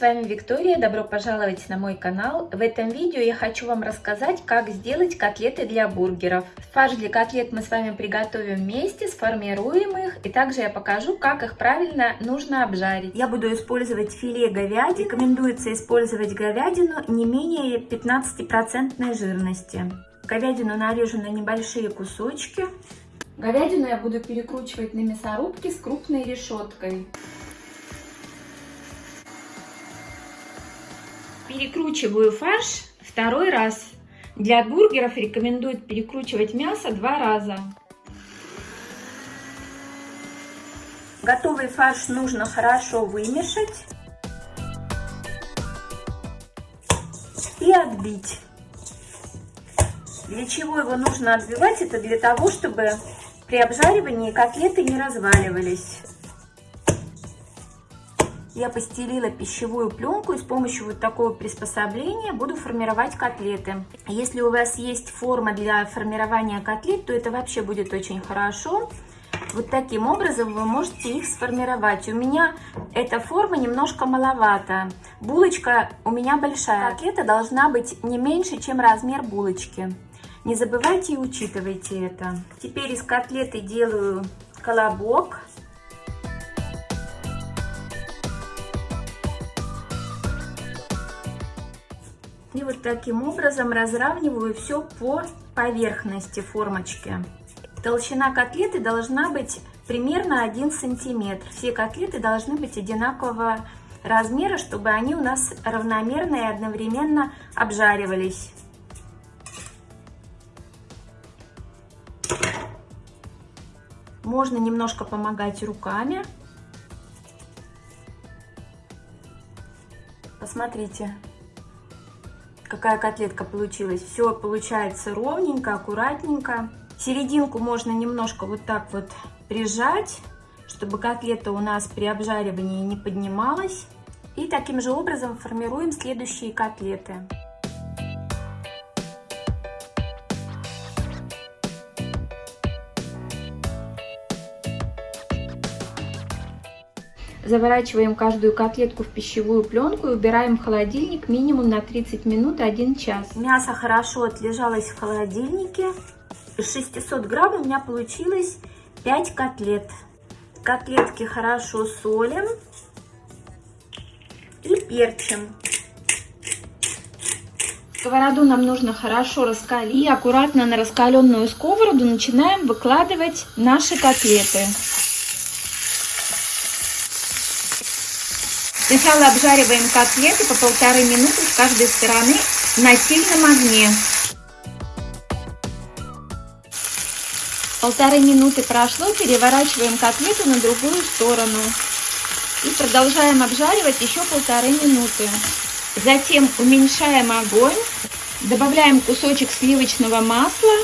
вами Виктория, добро пожаловать на мой канал. В этом видео я хочу вам рассказать, как сделать котлеты для бургеров. Фарш для котлет мы с вами приготовим вместе, сформируем их, и также я покажу, как их правильно нужно обжарить. Я буду использовать филе говядины. Рекомендуется использовать говядину не менее 15% жирности. Говядину нарежу на небольшие кусочки. Говядину я буду перекручивать на мясорубке с крупной решеткой. Перекручиваю фарш второй раз. Для бургеров рекомендуют перекручивать мясо два раза. Готовый фарш нужно хорошо вымешать и отбить. Для чего его нужно отбивать? Это для того, чтобы при обжаривании котлеты не разваливались. Я постелила пищевую пленку и с помощью вот такого приспособления буду формировать котлеты. Если у вас есть форма для формирования котлет, то это вообще будет очень хорошо. Вот таким образом вы можете их сформировать. У меня эта форма немножко маловато. Булочка у меня большая. Котлета должна быть не меньше, чем размер булочки. Не забывайте и учитывайте это. Теперь из котлеты делаю колобок. И вот таким образом разравниваю все по поверхности формочки. Толщина котлеты должна быть примерно 1 сантиметр. Все котлеты должны быть одинакового размера, чтобы они у нас равномерно и одновременно обжаривались. Можно немножко помогать руками. Посмотрите, какая котлетка получилась. Все получается ровненько, аккуратненько. Серединку можно немножко вот так вот прижать, чтобы котлета у нас при обжаривании не поднималась. И таким же образом формируем следующие котлеты. Заворачиваем каждую котлетку в пищевую пленку и убираем в холодильник минимум на 30 минут 1 час. Мясо хорошо отлежалось в холодильнике. Из 600 грамм у меня получилось 5 котлет. Котлетки хорошо солим и перчим. Сковороду нам нужно хорошо раскалить. И аккуратно на раскаленную сковороду начинаем выкладывать наши котлеты. Сначала обжариваем котлеты по полторы минуты с каждой стороны на сильном огне. Полторы минуты прошло, переворачиваем котлету на другую сторону. И продолжаем обжаривать еще полторы минуты. Затем уменьшаем огонь, добавляем кусочек сливочного масла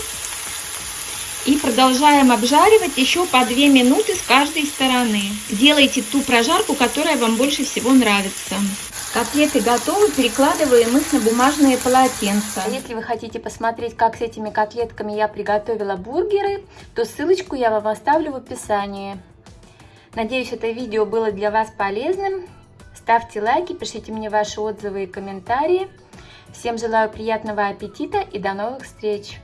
и продолжаем обжаривать еще по 2 минуты с каждой стороны. Делайте ту прожарку, которая вам больше всего нравится. Котлеты готовы, перекладываем их на бумажные полотенца. Если вы хотите посмотреть, как с этими котлетками я приготовила бургеры, то ссылочку я вам оставлю в описании. Надеюсь, это видео было для вас полезным. Ставьте лайки, пишите мне ваши отзывы и комментарии. Всем желаю приятного аппетита и до новых встреч!